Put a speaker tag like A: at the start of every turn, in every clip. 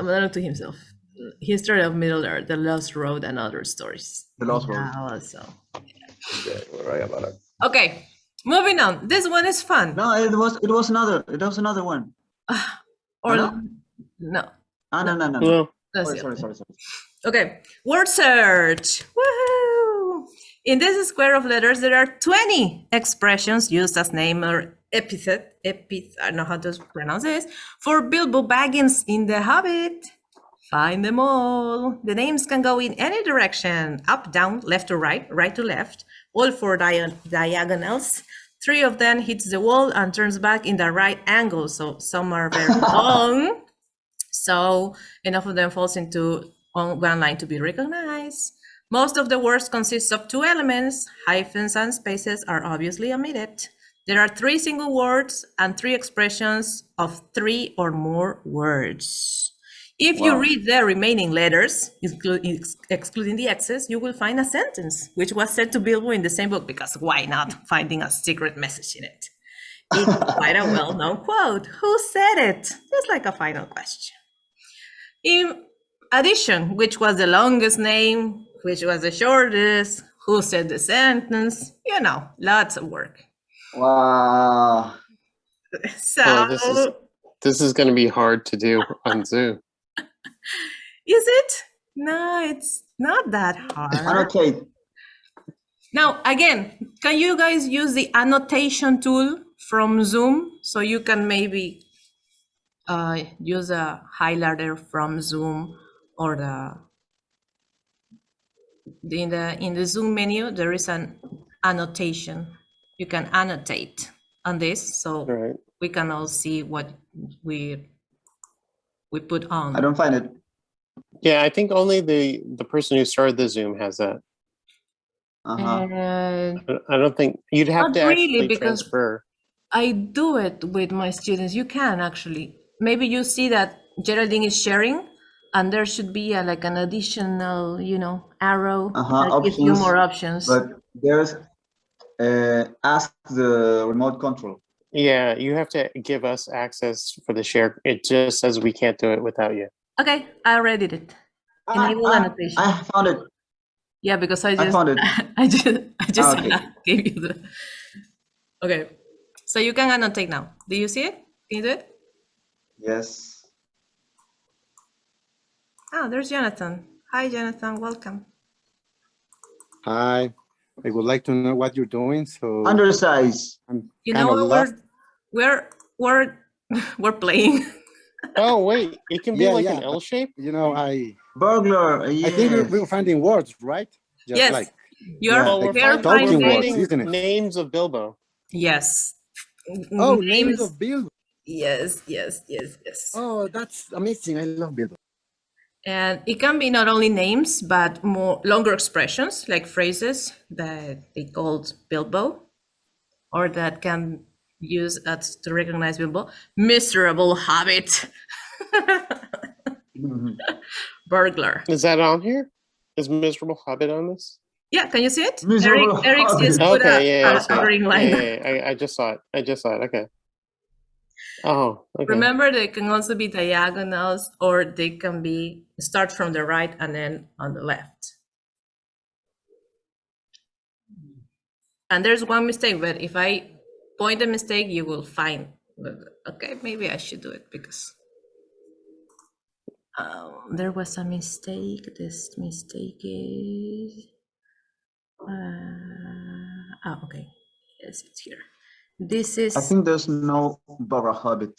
A: Amadano to himself. History of Middle Earth, The Lost Road, and Other Stories.
B: The Lost Road.
A: Yeah, also.
B: Okay, we're right about it.
A: Okay, moving on. This one is fun.
B: No, it was it was another it was another one.
A: or
B: no?
A: no.
B: Ah, no, no, no. no.
C: Well,
A: that's
B: Sorry, sorry, sorry, sorry.
A: Okay, word search. Woohoo! In this square of letters, there are 20 expressions used as name or epithet, epith, I don't know how to pronounce this, for Bilbo Baggins in The Hobbit. Find them all. The names can go in any direction, up, down, left to right, right to left, all four dia- diagonals. Three of them hits the wall and turns back in the right angle, so some are very long. So enough of them falls into on one line to be recognized. Most of the words consist of two elements. Hyphens and spaces are obviously omitted. There are three single words and three expressions of three or more words. If you read the remaining letters, excluding the X's, you will find a sentence which was said to Bilbo in the same book because why not finding a secret message in it? It's quite a well-known quote. Who said it? Just like a final question. In addition, which was the longest name, which was the shortest, who said the sentence, you know, lots of work.
B: Wow.
A: So,
C: Oh, this is- this is going to be hard to do on Zoom.
A: is it? No, it's not that hard.
B: Annotate.
A: Now, again, can you guys use the annotation tool from Zoom so you can maybe uh, use a highlighter from Zoom or the in the in the Zoom menu there is an annotation. You can annotate on this so
C: All right.
A: we can all see what we we put on.
B: I don't find it.
C: Yeah, I think only the the person who started the Zoom has that.
B: Uh-huh.
A: And
C: I- I don't think you'd have to
A: really,
C: actually
A: because-
C: transfer.
A: I do it with my students. You can actually. Maybe you see that Geraldine is sharing, and there should be a, like an additional, you know, arrow
B: Uh-huh,
A: that gives you
B: options,
A: more options.
B: But there's uh ask the remote control.
C: Yeah, you have to give us access for the share. It just says we can't do it without you.
A: okay, I already did it.
B: Ah,
A: Enable
B: ah,
A: annotation.
B: I found it.
A: Yeah, because I
B: I
A: just
B: found it.
A: I just I just
B: Ah, okay.
A: gave you the. Okay, so you can annotate now. Do you see it? Can you do it?
B: Yes.
A: Ah, there's Jonathan. Hi, Jonathan. Welcome.
D: Hi, I would like to know what you're doing, so
B: Undersize.
D: I'm
A: You know
D: of
A: what
D: lost.
A: we're we're we're we're playing.
C: Oh wait, it can be
D: Yeah,
C: like
D: yeah.
C: an L shape.
D: You know, I
B: Burglar.
D: I think we're, we're finding words, right? Just
A: Yes.
D: like
A: You're
B: Yeah,
C: Well, we're,
A: we're
D: talking
C: we're
D: words, isn't it?
C: names of Bilbo.
A: yes.
D: oh, names of Bilbo.
A: Yes, yes, yes, yes.
D: Oh, that's amazing. I love Bill.
A: And it can be not only names, but more longer expressions like phrases that they called Bilbo, or that can use as to recognize Bilbo. Miserable hobbit,
B: Mhm.
A: burglar.
C: Is that on here? Is miserable hobbit on this?
A: Yeah, can you see it?
B: Miserable
A: Eric, Eric
B: hobbit.
A: just put
C: Okay,
A: a,
C: yeah, yeah, I
A: a, a
C: it.
A: green
C: Yeah,
A: line.
C: yeah, yeah, I, I just saw it. I just saw it. Okay. Oh, okay.
A: Remember, they can also be diagonals, or they can be start from the right and then on the left. And there's one mistake, but if I point a mistake, you will find. Okay, maybe I should do it because um, there was a mistake. This mistake is. Uh, oh, okay. Yes, it's here. This is.
B: I think there's no Barra Hobbit.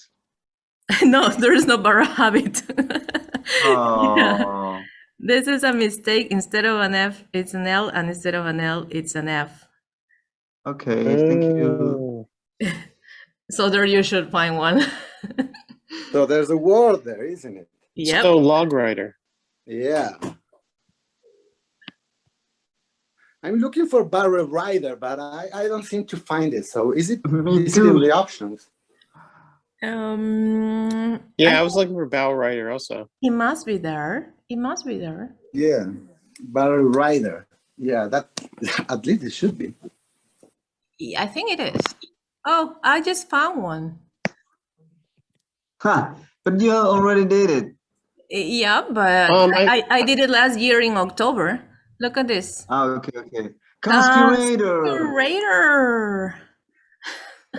A: no, there is no Barra Habit.
B: Oh.
A: This is a mistake. Instead of an F, it's an L, and instead of an L, it's an F.
B: Okay, thank you.
A: So there you should find one.
D: So there's a word there, isn't it?
A: Yeah.
C: So log writer.
D: Yeah. I'm looking for barrel rider, but I, I don't seem to find it. So is it,
B: Me
D: it in the options?
A: Um,
C: Yeah, I was looking for bow writer also.
A: it must be there. It must be there.
D: Yeah, barrel rider. Yeah, that at least it should be.
A: Yeah, I think it is. Oh, I just found one.
B: Huh, but you already did it.
A: Yeah, but
C: Um,
A: I,
C: I-
A: I, I did it last year in October. Look at this.
B: Ah, okay, okay. Conspirator.
A: Conspirator.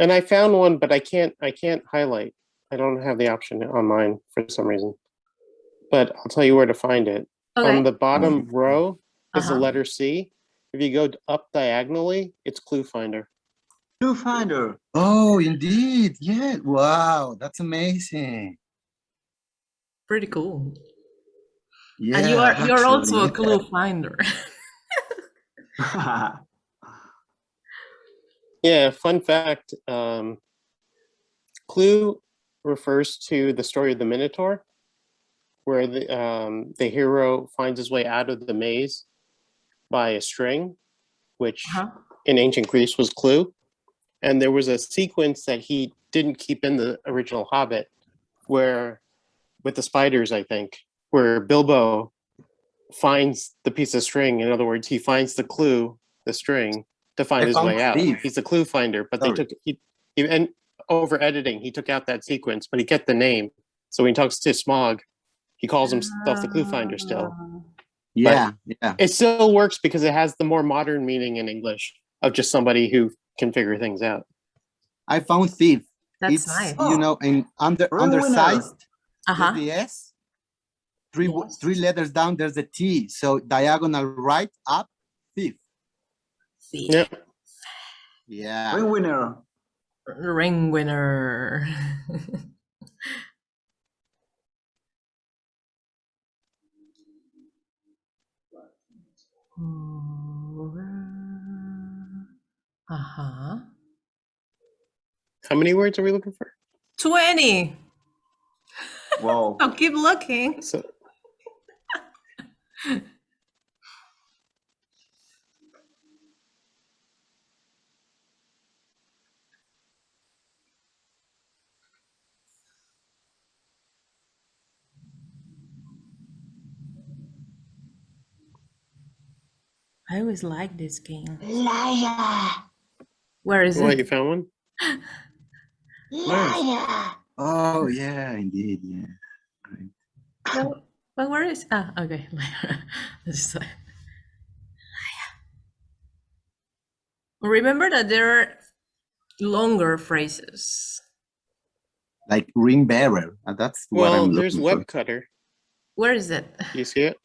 C: And I found one, but I can't, I can't highlight. I don't have the option on mine for some reason. But I'll tell you where to find it.
A: Okay.
C: On the bottom row is the
A: Uh-huh.
C: letter C. If you go up diagonally, it's Clue Finder.
B: Clue finder.
D: Oh, indeed. Yeah. Wow, that's amazing.
A: Pretty cool.
D: Yeah.
A: and you are you're also a
D: actually,
A: clue finder.
C: Yeah, fun fact. Um, Clue refers to the story of the Minotaur, where the um, the hero finds his way out of the maze by a string, which
A: Uh-huh.
C: in ancient Greece was Clue. And there was a sequence that he didn't keep in the original Hobbit, where with the spiders, I think, where Bilbo finds the piece of string. In other words, he finds the clue, the string, to find
D: I
C: his way out.
D: Steve.
C: He's a clue finder, but
D: Sorry.
C: they took he, he and over editing, he took out that sequence, but he kept the name. So when he talks to Smaug, he calls himself the clue finder still.
A: Ah.
D: Yeah, yeah.
C: It still works because it has the more modern meaning in English of just somebody who can figure things out.
D: I found thief.
A: That's
D: it's
A: nice.
D: you know in under
B: Ruiner.
D: undersized
A: Uh huh.
D: the S. Three
A: Yes.
D: three letters down. There's a T. So diagonal right up thief.
C: Yeah.
D: Yeah.
B: Ring winner.
A: Ring winner. Uh huh.
C: How many words are we looking for?
A: 20.
B: Whoa.
A: I'll keep looking.
C: So
A: I always like this game. Liar. Where is oh,
C: what you
A: it?
C: found one? Liar!
D: Oh yeah, indeed. Yeah.
A: No, But where is? Ah, okay. This is- Remember that there are longer phrases.
D: Like ring bearer. And that's what
C: Well,
D: I'm
C: there's
D: looking
C: web
D: for.
C: cutter.
A: Where is it?
C: You see it?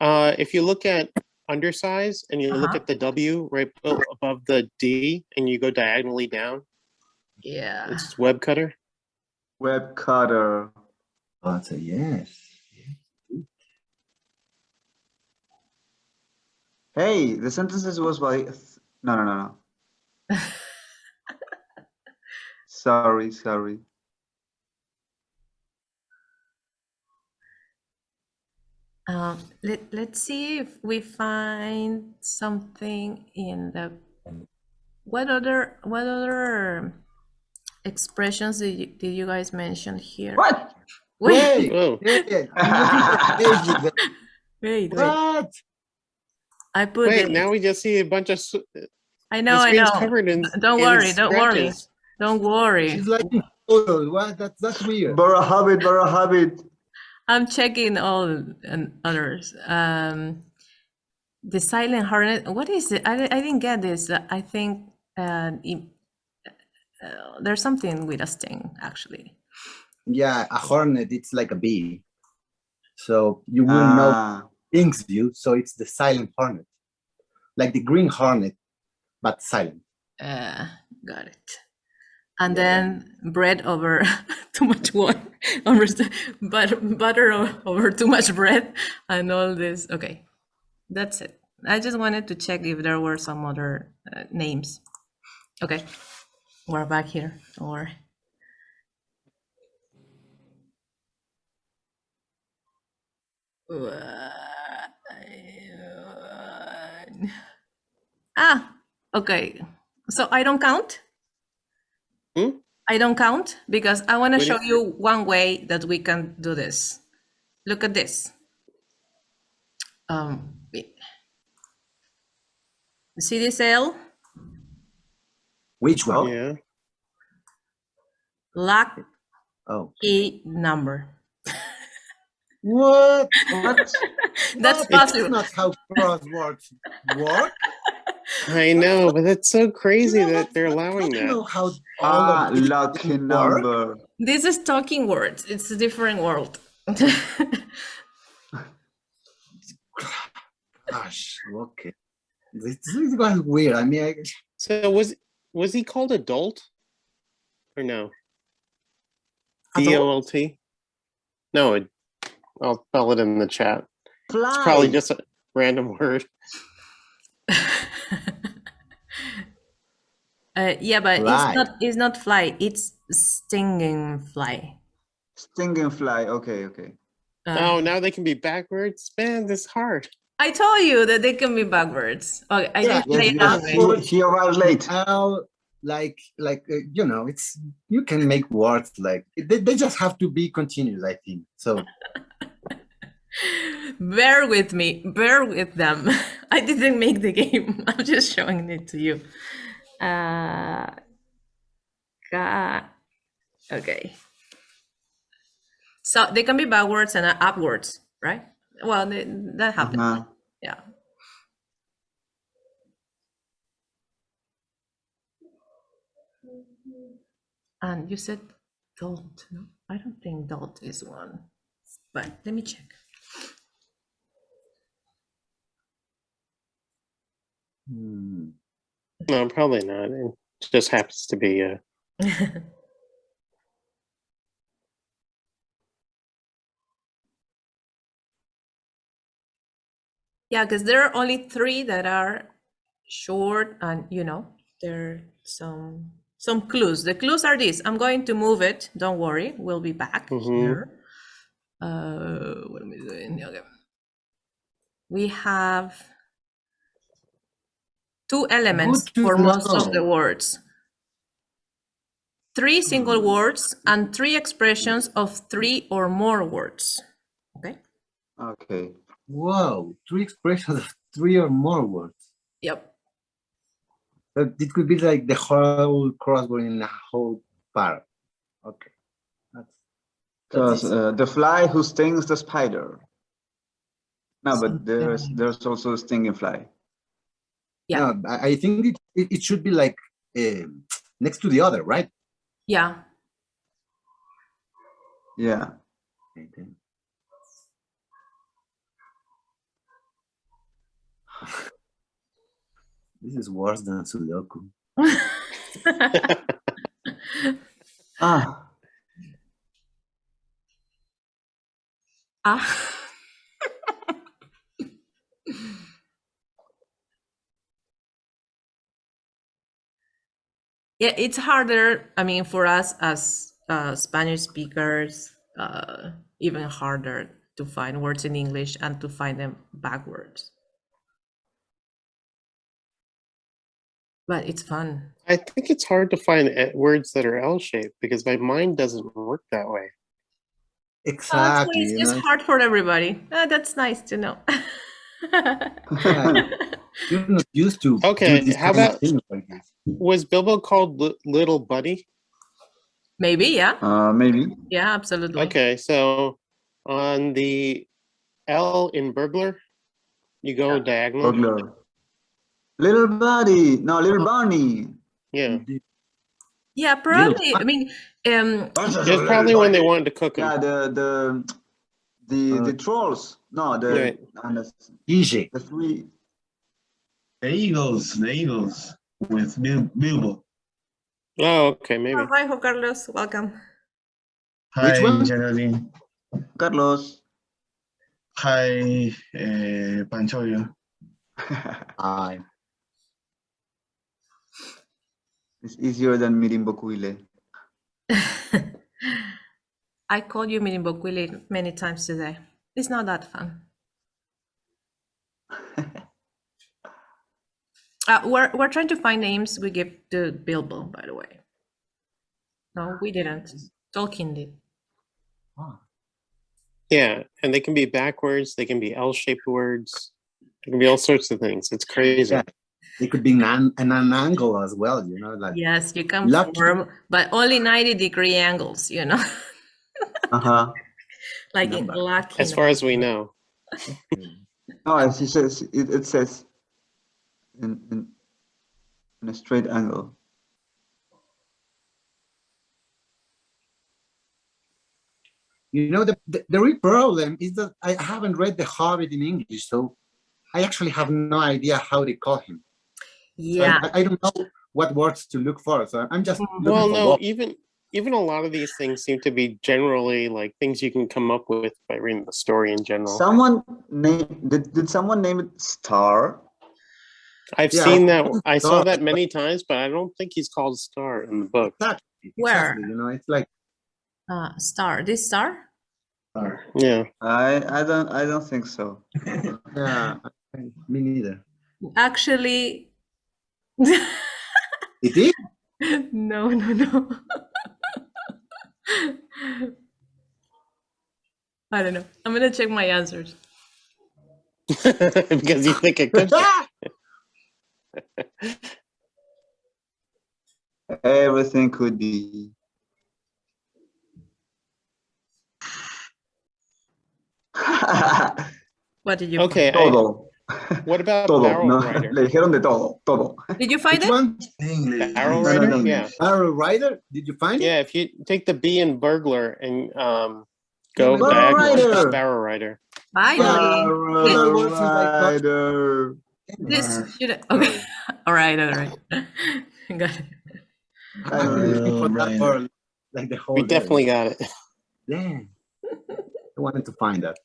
C: Uh, if you look at undersize and you look
A: Uh-huh.
C: at the W right above the D and you go diagonally down,
A: Yeah.
C: it's web cutter.
B: Web cutter.
D: Oh, that's a yes.
B: Hey, the sentences was by. No, no, no, no. sorry, sorry.
A: Um, let, let's see if we find something in the what other what other expressions did you, did you guys mention here?
B: What?
A: Wait,
D: Wait, yeah, I'm looking for David.
A: wait, wait.
D: What?
A: I put
C: wait,
A: it.
C: now we just see a bunch of, s-
A: I
C: the
A: know, I know.
C: covered in.
A: Don't
C: in
A: worry, don't worry. Don't worry.
D: She's liking photos. What? That's that's weird.
B: Barra habit, barra habit.
A: I'm checking all and others. Um, the silent hornet. What is it? I, I didn't get this. I think uh, im- uh, there's something with a sting actually.
D: Yeah, a hornet. It's like a bee. So you wouldn't know Stings you. So it's the silent hornet, like the green hornet, but silent.
A: Uh, got it. And
D: Yeah.
A: then bread over too much water, but butter over too much bread, and all this. Okay, that's it. I just wanted to check if there were some other uh, names. Okay, we're back here. Don't worry. Ah, okay. So I don't count?
C: Hmm?
A: I don't count because I want to show you one way that we can do this. Look at this. Um, wait. see this L?
D: Which one?
C: Yeah.
A: Lucky
D: Oh,
A: number.
D: What?
B: What?
A: That's
D: That's
A: possible.
D: not how crosswords work.
C: I know, but that's so crazy
D: You know,
C: that they're
D: I
C: allowing
D: don't know how all
B: Ah,
D: of these
B: lucky
D: work.
B: number.
A: This is talking words. It's a different world.
D: Gosh, okay. This, this was weird. I mean, I,
C: So was was he called adult or no? D O L T. No, I'll spell it in the chat.
B: Fly.
C: It's probably just a random word.
A: Uh, yeah, but
D: Fly.
A: it's not. It's not fly. It's stinging fly.
B: Stinging fly. Okay, okay.
A: Uh,
C: Oh, now they can be backwards. Man, this hard.
A: I told you that they can be backwards. Okay, I
D: Yeah,
A: didn't say
B: Yes,
A: it
B: yes.
A: that way.
B: He, he arrived late.
D: how like like uh, you know, it's you can make words like they, they just have to be continuous. I think so.
A: Bear with me. Bear with them. I didn't make the game. I'm just showing it to you. Uh, okay. So they can be backwards and upwards, right? Well, they, that happens.
B: Uh-huh.
A: Yeah. And you said Dolt. No, I don't think Dolt is one. But let me check.
D: Hmm.
C: No, probably not. It just happens to be. a.
A: Yeah, because there are only three that are short and you know, there are some some clues. The clues are these. I'm going to move it. Don't worry. We'll be back
C: Mhm.
A: here. Uh what am I doing? Okay. We have two elements for most of the words. Three single words and three expressions of three or more words. Okay?
B: Okay.
D: Whoa, three expressions of three or more words.
A: Yep.
D: But it could be like the whole crossword in a whole part. Okay. That's,
B: So
D: that's easy.
B: uh, the fly who stings the spider. No, but there's there's also a stinging fly.
A: Yeah.
D: I, think it, it, should be like um next to the other, right?
A: Yeah.
B: Yeah.
D: Okay. This is worse than Sudoku.
B: Ah,
A: Ah. Yeah, it's harder. I mean, for us as uh, Spanish speakers, uh, even harder to find words in English and to find them backwards. But it's fun.
C: I think it's hard to find uh, words that are L-shaped because my mind doesn't work that way.
A: Oh,
D: Exactly.
A: it's, it's hard for everybody. Ah, that's nice to know.
D: yeah, used to.
C: Okay, how about-
D: things like.
C: Was Bilbo called Li- Little Buddy?
A: Maybe, yeah.
B: uh, maybe.
A: Yeah, absolutely.
C: Okay, so on the L in burglar, you go diagonal.
B: Burglar. Little buddy. No, little bunny.
C: Yeah,
A: Yeah, probably. I mean, um,
C: it's probably when they wanted to cook it.
B: Yeah,
C: them.
B: the the the
D: Uh,
B: the trolls. No, the
C: Right.
B: and the,
D: Easy.
B: the three.
E: The Eagles, the Eagles with Bil- Bilbo.
C: Oh, okay, maybe.
A: oh, hi, Juan Carlos. Welcome.
E: Hi,
D: one?
E: Geraldine.
B: Carlos.
E: Hi, uh, Panchoyo.
D: I
B: it's easier than meeting Bokuile.
A: I called you Minimbokwili many times today. It's not that fun. Uh, we're, we're trying to find names we give to Bilbo, by the way. No, we didn't. Tolkien did.
C: Yeah, and they can be backwards. They can be L-shaped words. It can be all sorts of things. It's crazy.
D: Yeah. it could be an, an, an angle as well, you know, like
A: Yes, you can
D: Lucky.
A: form, but only 90 degree angles, you know.
B: Uh huh.
A: Like in
D: Number.
A: lucky.
C: As far as we know.
B: No, as he says, it, it says in, in, in a straight angle.
D: You know, the, the, the real problem is that I haven't read The Hobbit in English, so I actually have no idea how they call him. So I-
A: Yeah.
D: I, I don't know what words to look for, so I'm just
C: Well, no,
D: words.
C: even even a lot of these things seem to be generally like things you can come up with by reading the story in general.
B: Someone name did, did someone name it Star?
C: I've
D: Yeah,
C: seen that.
D: I
C: I saw that many times, but I don't think he's called Star in the book.
D: Exactly,
A: Where?
D: You know, it's like,
A: Uh, star. This Star. star?
C: Yeah.
B: I I don't I don't think so.
D: yeah, me neither.
A: Actually,
D: It is?
A: no, no, no. I don't know. I'm gonna check my answers.
C: because you think it could. be.
B: Everything could be.
A: What did you?
C: Okay. I,
B: todo,
C: what about
B: todo,
C: Barrel
B: ¿no?
C: Rider?
B: Le dijeron de todo, todo.
A: Did you find
D: Which
A: it?
D: one?
E: English.
C: Arrow
B: No, no,
C: Rider?
B: no, no.
C: Yeah.
D: Arrow Rider? Did you find it?
C: Yeah. If you take the B in burglar and um, go
D: Barrel
C: diagonal,
B: Rider.
C: Barrel Rider.
A: Finally.
B: Arrow
D: words since I got-
B: Rider.
A: This should okay. all right, all right. Got it.
D: I've been looking for that
E: Rider.
D: for like the whole
C: We
D: day.
C: definitely got it.
D: Yeah. I wanted to find that.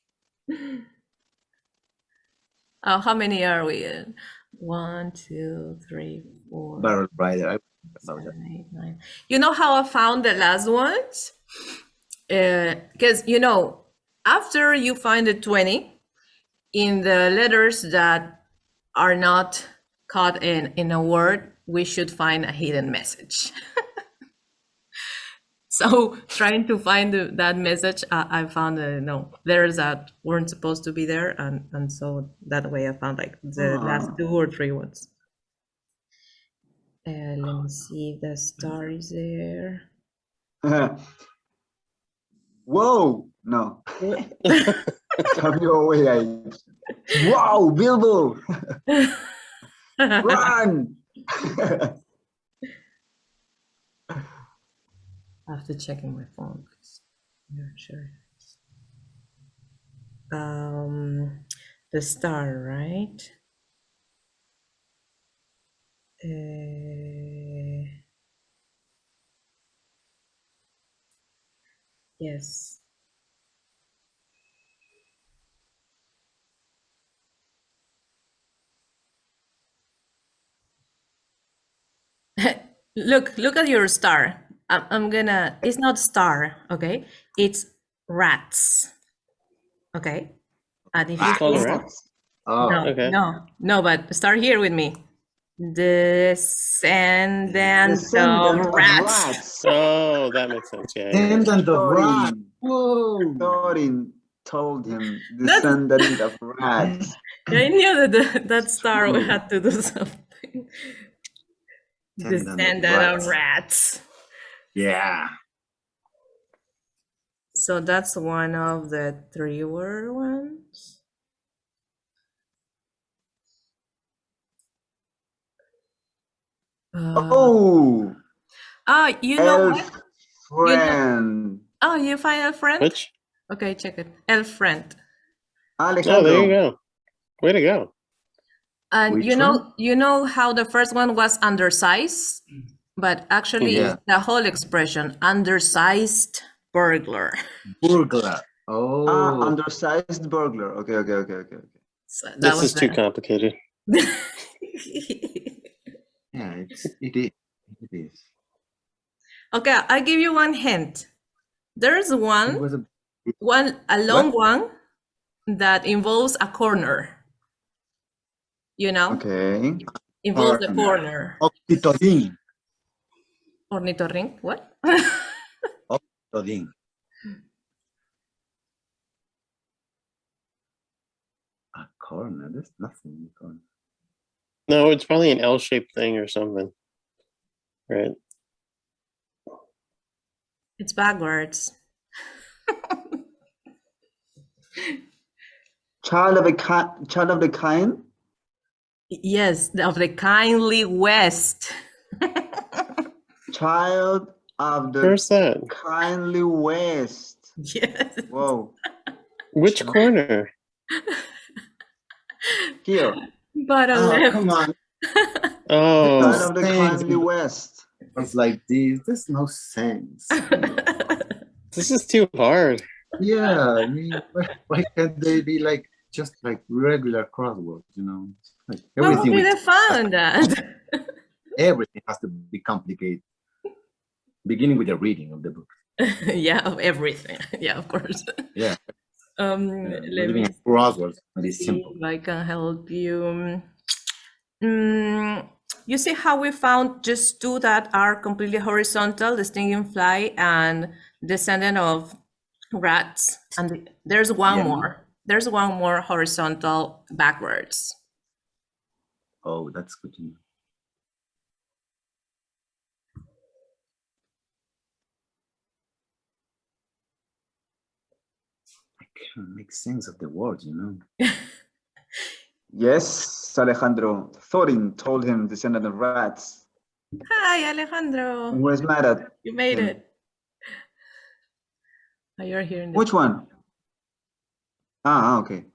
A: Oh, how many are we in? One, two, three, four,
D: Barrel Rider.
A: Seven, eight, nine. You know how I found the last ones? Uh, because you know, after you find the 20, in the letters that are not caught in, in a word, we should find a hidden message. so trying to find the, that message, I, I found uh, no letters that weren't supposed to be there, and, and so that way I found like the last
B: Ah.
A: two or three ones. Uh, let me see if the star is there.
B: Whoa! No. Come your way, guys. Wow, Bilbo! Run!
A: I have to check in my phone because I'm not sure. Um, the star, right? Uh, yes. look, look at your star. I'm, I'm gonna, it's not star, okay? It's rats, okay? And if you
C: Called
A: see-
C: rats?
D: Oh,
A: no,
C: okay.
A: no, no, but start here with me. Descendant,
B: Descendant
A: of
B: of
A: rats.
B: rats.
C: Oh, that makes sense. Yeah. yeah, yeah.
D: and then the rat.
B: Thorin,
D: Whoa.
B: Thorin told him,
A: That's-
B: descendant of rats.
A: I knew that the, that star hmm. would have to do something.
D: Descendant of
A: Descendant of
D: rats.
A: Rats.
D: Yeah.
A: So that's one of the three word ones. Uh,
B: Oh,
A: ah, you know what?
B: elf friend.
A: Oh, you find a friend?
C: Which?
A: Okay, check it. Elf friend.
C: Oh, there you go. Way to go.
A: And
D: Which
A: you know,
D: one?
A: you know how the first one was undersized, but actually
D: Yeah.
A: the whole expression undersized burglar.
D: Burglar. Oh.
B: Ah, undersized burglar. Okay, okay, okay, okay, okay.
A: So
C: This
A: was
C: is too complicated.
D: yeah, it's, it is. It is.
A: okay, I give you one hint. There's
D: It
A: one,
D: was a
A: one a long one that involves a corner. You know,
B: Okay.
A: involves the
D: Corner.
A: corner.
D: Octitodin.
A: Ornitorrinc, what?
D: Octitodin. A corner. Eh? There's nothing in the corner.
C: No, it's probably an L-shaped thing or something. Right.
A: it's backwards.
B: Child of a kind, child of the kind.
A: Yes, of the kindly West.
B: Child of the
C: Where's
B: kindly West.
A: yes.
B: Whoa.
C: Which corner?
B: Here.
A: Bottom
D: Oh,
A: left.
D: come on.
C: Oh,
B: Child of the kindly West.
D: It was like this. There's no sense.
C: this is too hard.
D: yeah, I mean, why, why can't they be like just like regular crosswords? You know, like
A: what would
D: everything.
A: be
D: with-
A: the fun in that?
D: everything has to be complicated. Beginning with the reading of the book.
A: yeah, of everything. Yeah, of course.
D: Yeah.
A: Um,
D: Yeah,
A: let
D: reading
A: me
D: of crosswords. It's simple.
A: I can help you. Mm, you see how we found just two that are completely horizontal, the stinging fly and descendant of rats. And the- there's one
B: Yeah.
A: more. There's one more horizontal backwards.
D: Oh, that's good to know. Make sense of the world, you know.
B: Yes, Alejandro. Thorin told him descendant of rats.
A: Hi, Alejandro.
B: And was mad at
A: You made
B: him.
A: it. Oh, you're here in the
B: which one? Ah, okay.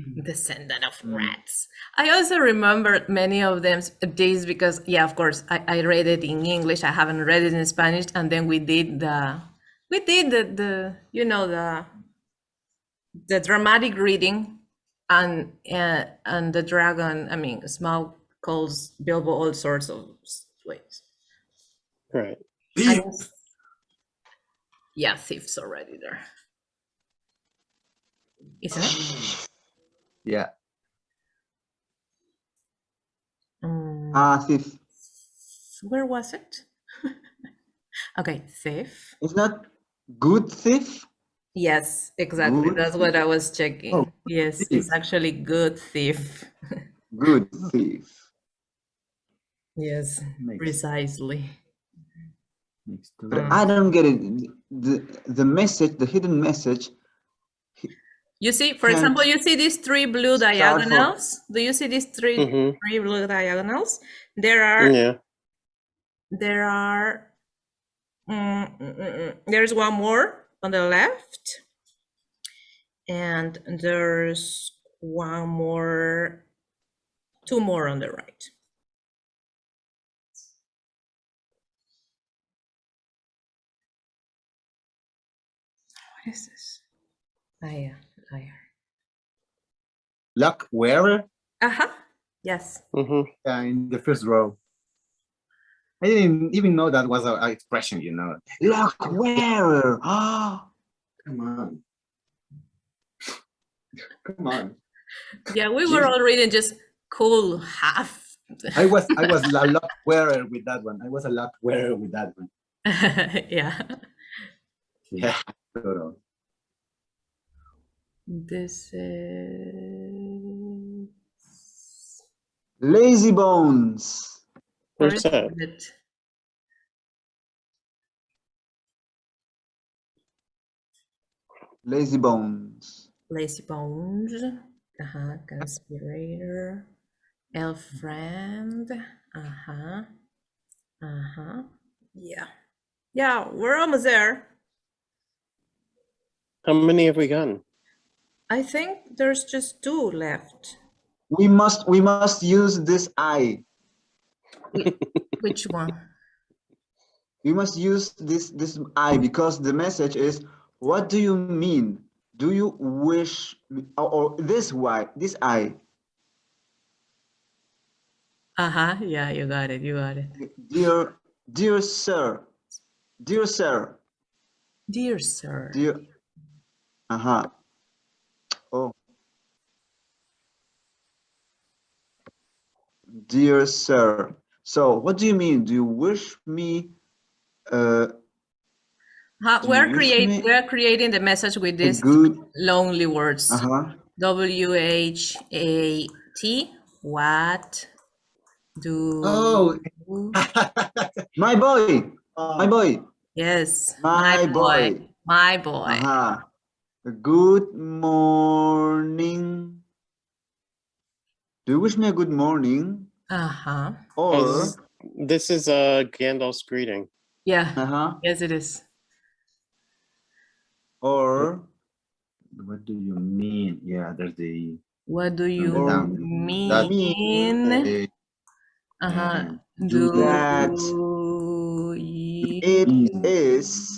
B: Mm-hmm.
A: descendant of mm-hmm. rats. I also remember many of them these because yeah, of course, I, I read it in English. I haven't read it in Spanish, and then we did the we did the the you know the the dramatic reading, and uh, and the dragon. I mean, Smaug calls Bilbo all sorts of ways.
C: Right.
A: And- yeah, thieves already there. Isn't it? Mm.
D: Yeah.
A: Mm.
B: Ah, thief.
A: Where was it? okay, thief.
B: It's not good thief.
A: Yes, exactly.
B: Good
A: That's what I was checking.
D: Oh,
A: yes,
D: thief.
A: it's actually good thief.
B: Good thief.
A: yes,
D: Makes,
A: precisely.
D: makes
B: But I don't get it. The the message, the hidden message.
A: You see, for example, you see these three blue
B: start
A: diagonals. Do you see these 3
C: hmm
A: three blue diagonals? There are
C: Yeah.
A: there are mm, mm, mm, mm. there's one more on the left and there's one more two more on the right what is this liar liar
D: luck wearer
A: uh-huh yes
C: hmm
D: uh, in the first row. I didn't even know that was an expression, you know.
B: Luck wearer. Ah.
D: Come on. Come on.
A: yeah we were all reading just cool half
D: I was I was a luck wearer with that one. I was a luck wearer with that one.
A: yeah
D: Yeah. Total.
A: This is
B: Lazy bones.
A: Where
C: Where's
A: is
C: that?
B: Lazy bones.
A: Lazy Bones. Uh-huh. Conspirator. Elf Friend. Uh-huh. Uh-huh. Yeah. Yeah, we're almost there.
C: How many have we gotten?
A: I think there's just two left.
B: We must we must use this eye.
A: Which one?
B: We must use this this eye because the message is what do you mean? Do you wish or, or this why this eye?
A: Uh-huh. Yeah, you got it. You got it.
B: Dear dear sir. Dear sir.
A: Dear sir.
B: Dear uh-huh. Oh. Dear sir. So what do you mean? Do you wish me uh,
A: Huh, we're
B: you
A: create we're creating the message with
B: a
A: these
B: good
A: lonely words.
B: uh-huh.
A: W H A T. What do
D: Oh.
B: My boy, my boy,
A: yes,
B: my boy.
A: My boy.
B: Uh-huh. Good morning. Do you wish me a good morning?
A: Uh-huh.
B: Or,
C: As- This is uh, Gandalf's greeting.
A: Yeah.
B: uh-huh,
A: Yes, it is.
B: or,
D: What do you mean? Yeah, there's the
A: What do you
D: down. That-
A: mean?
D: uh,
A: Uh-huh.
B: do that. it is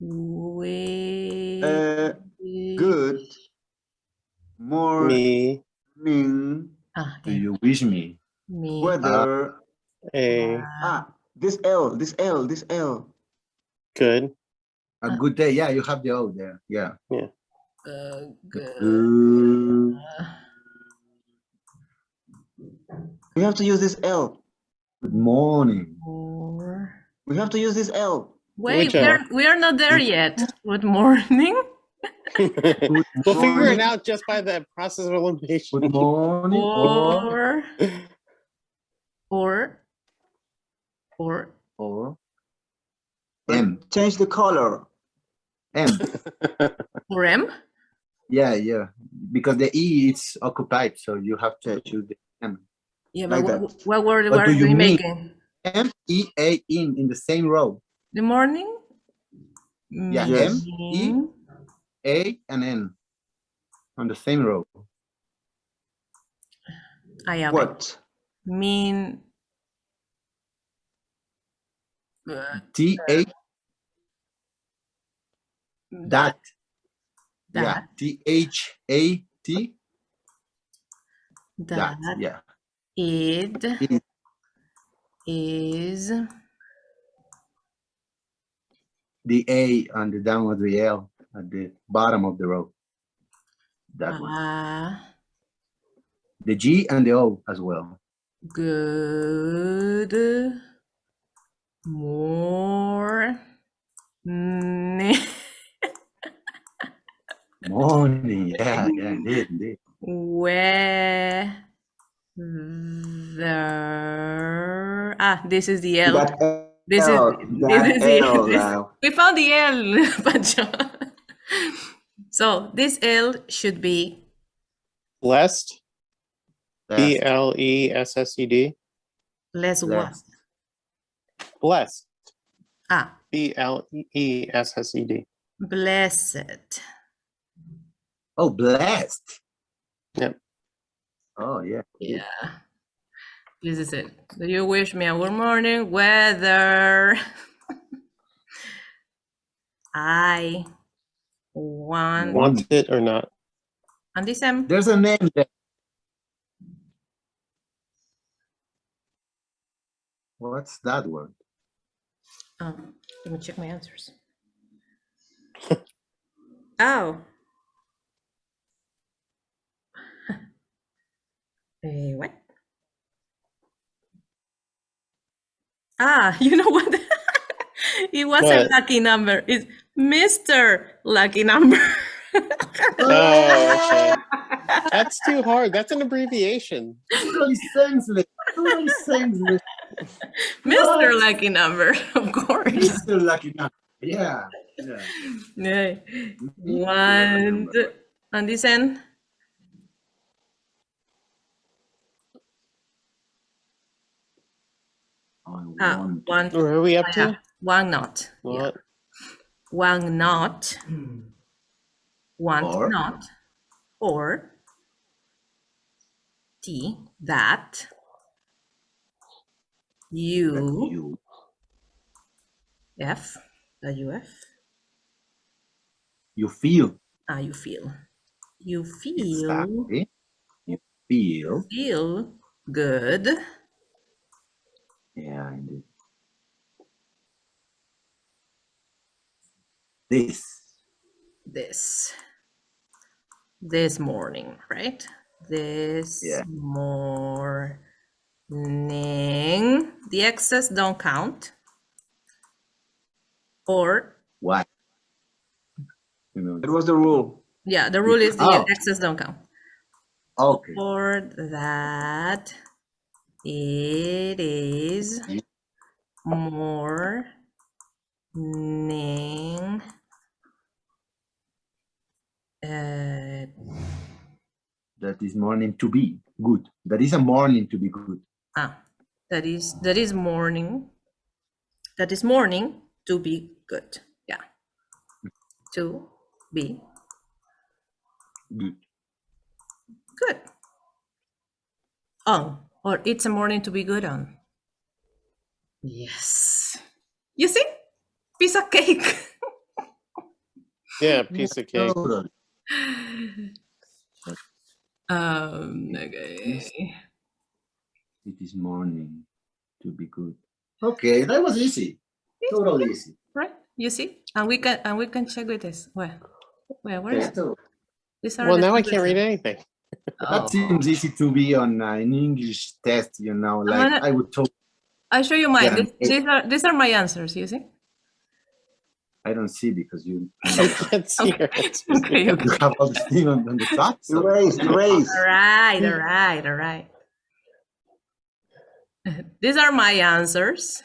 A: wish
B: a good morning
A: ah,
D: do you wish me?
A: me
B: weather.
C: a
B: Ah, this L, this L, this L.
C: good.
D: A good day. Yeah, you have the O there. Yeah.
A: uh, good.
D: Good.
B: We have to use this L.
D: Good morning.
B: We have to use this L.
A: Wait,
C: uh,
A: we're, we are not there yet. Good morning.
C: We'll figure it out just by the process of elimination.
D: Good morning. Or,
A: Or, or, or,
D: or M.
B: Change the color.
D: M.
A: or M?
D: Yeah, yeah. Because the E is occupied, so you have to choose the M.
A: Yeah, but
B: Like
A: what,
B: that.
A: what word
D: What
A: were
D: do you
A: we
D: mean?
A: making?
D: M E A in in the same row.
A: The morning?
D: Yeah,
B: Yes.
D: M, E. A and N on the same row.
A: I yeah, okay.
B: What?
A: Mean. uh,
D: T A that. Yeah.
A: That.
D: T H A T that.
A: That.
D: Yeah.
A: It
D: It-
A: is
D: The A on the down of the L at the bottom of the row. That one. The G and the O as well.
A: good more
D: Morning. Yeah, yeah, indeed, indeed.
A: weather. Ah, this is the L.
B: That
A: This is- this
B: that
A: is the-
B: L
A: this- We found the L, Pancho. So this L should be
C: Blessed. B
D: That's-
C: L E S S E D.
A: less what?
D: Blessed.
C: Blessed.
A: Ah,
C: B L E S S E D.
A: blessed.
D: Oh, blessed.
C: Yep.
D: Oh, yeah.
A: Yeah. This is it. Do you wish me a good morning weather? I want
C: Want it or not?
A: and this M.
D: There's a name there. What's that word?
A: Oh, let me check my answers. oh. Eh, what? Ah, you know what? it was a lucky number. It's Mr. Lucky Number.
C: Oh, okay. That's too hard. That's an abbreviation.
D: Totally senseless. Totally senseless.
A: Mr. Lucky Number, of course.
D: Mr. Lucky Number. Yeah. yeah.
A: Yeah. One, on this end.
D: I
A: Ah,
D: want
A: one,
C: Where are we up
A: yeah,
C: to?
A: one not. Yeah.
C: What?
A: One not. Want
D: Or?
A: not. Or T that
D: that
A: you
D: you
A: F that you F
D: you feel
A: ah you feel you feel
D: exactly. You feel.
A: feel good
D: Yeah, indeed. This.
A: this this morning right this
D: Yeah.
A: morning the excess don't count or
D: what You know.
B: It was the rule.
A: yeah the rule is the
D: Oh.
A: excess don't count
D: Okay.
A: or that it is morning.
D: Uh, that is morning to be good. That is a morning to be good.
A: Ah, that is that is morning. That is morning to be good. Yeah, to be
D: good.
A: Good. Oh or it's a morning to be good on. Yes. You see? Piece of cake.
C: Yeah, piece of cake.
D: Totally.
A: um okay.
D: It is morning to be good. Okay, that was easy. Totally easy.
A: Right? You see? And we can and we can check with this. Where? Where where is
D: Okay,
A: it?
D: so
A: These are
C: Well, now I can't read
A: questions.
C: Anything.
A: Oh.
D: that seems easy to be on uh, an English test, you know, like
A: gonna-
D: I would talk.
A: I show you mine.
D: Yeah,
A: These, these are these are my answers. You see?
D: I don't see because you
C: I can't see your answers.
A: Okay. Okay.
D: you have all the thing on, on the top. So
B: Erase, erase.
A: All right. All right. All right. These are my answers,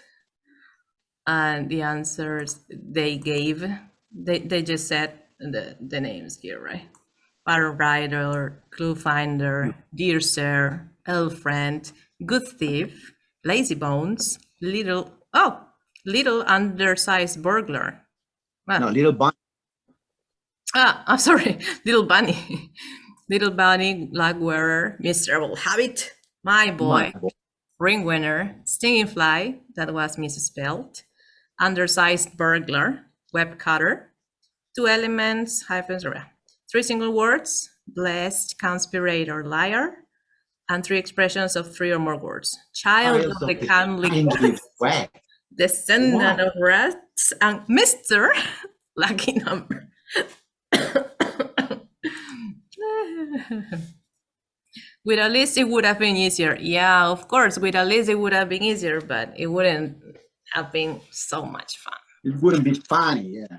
A: and the answers they gave. They they just said the the names here, right? Barrel Rider, Clue Finder, Dear Sir, Elf Friend, Good Thief, Lazy Bones, Little oh, Little Undersized Burglar. Well,
D: no, little bunny.
A: Ah, I'm sorry, Little Bunny. Little Bunny, Luck Wearer, Miserable Hobbit, My Boy,
D: My boy.
A: Ring Winner, Stinging Fly, that was misspelled, Undersized Burglar, Web Cutter, Two Elements, hyphens, three single words, Blessed, Conspirator, Liar, and three expressions of three or more words. Child
D: Child
A: of the kindly descendant
D: Wow.
A: of rats and Mr. Lucky number. with a list, it would have been easier. Yeah, of course, with a list, it would have been easier, but it wouldn't have been so much fun.
D: It wouldn't be funny, yeah.